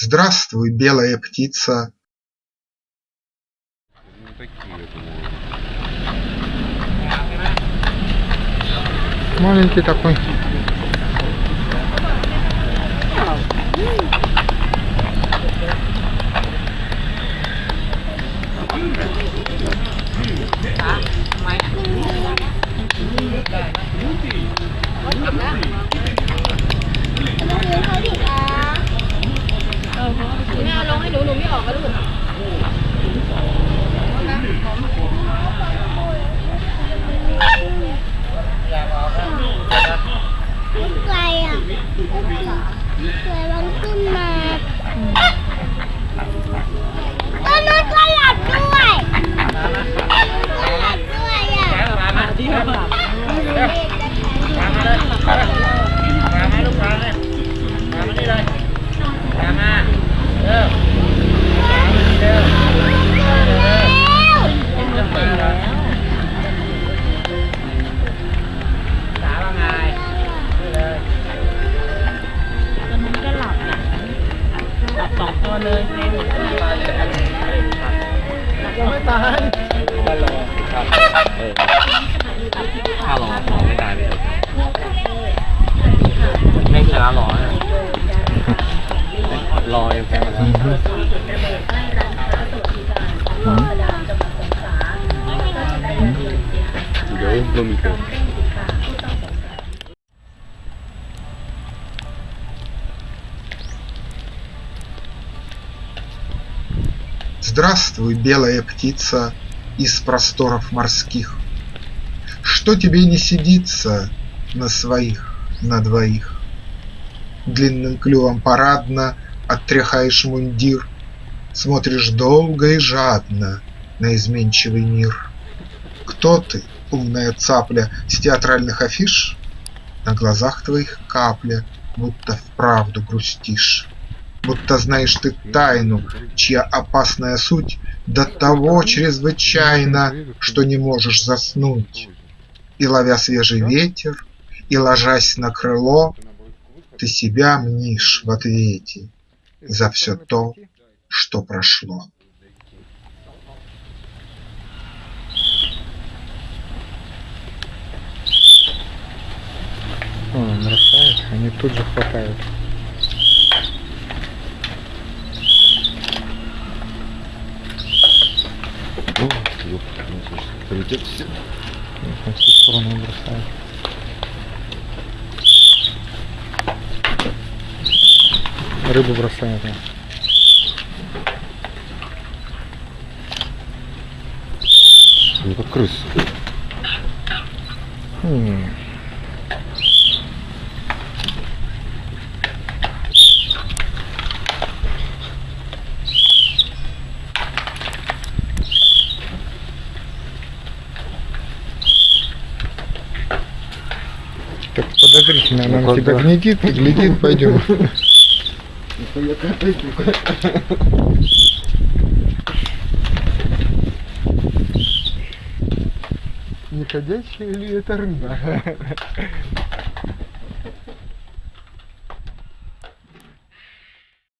Здравствуй, белая птица! Ну такие, я думаю. Маленький такой. Lúc ตัวเลยยังไม่ตายก็รอครับเออถ้ารอไม่ตายเลยไม่ชนะรอรอยังแพ้เดี๋ยวลงมีเกิน Здравствуй, белая птица из просторов морских! Что тебе не сидится на своих, на двоих? Длинным клювом парадно оттряхаешь мундир, Смотришь долго и жадно на изменчивый мир. Кто ты, умная цапля, с театральных афиш? На глазах твоих капля, будто вправду грустишь. Будто знаешь ты тайну, чья опасная суть До того чрезвычайна, что не можешь заснуть. И ловя свежий ветер, и ложась на крыло, Ты себя мнишь в ответе за все то, что прошло. Он бросает, они тут же хватают. О, ёпта, ну, слушай, Полетел все. На всю сторону бросают. Рыбу бросают. да. Ну как крыс. М, Так подозрительно, она Ну, на тебя глядит, глядит, пойдем. Не ходячая ли это рыба?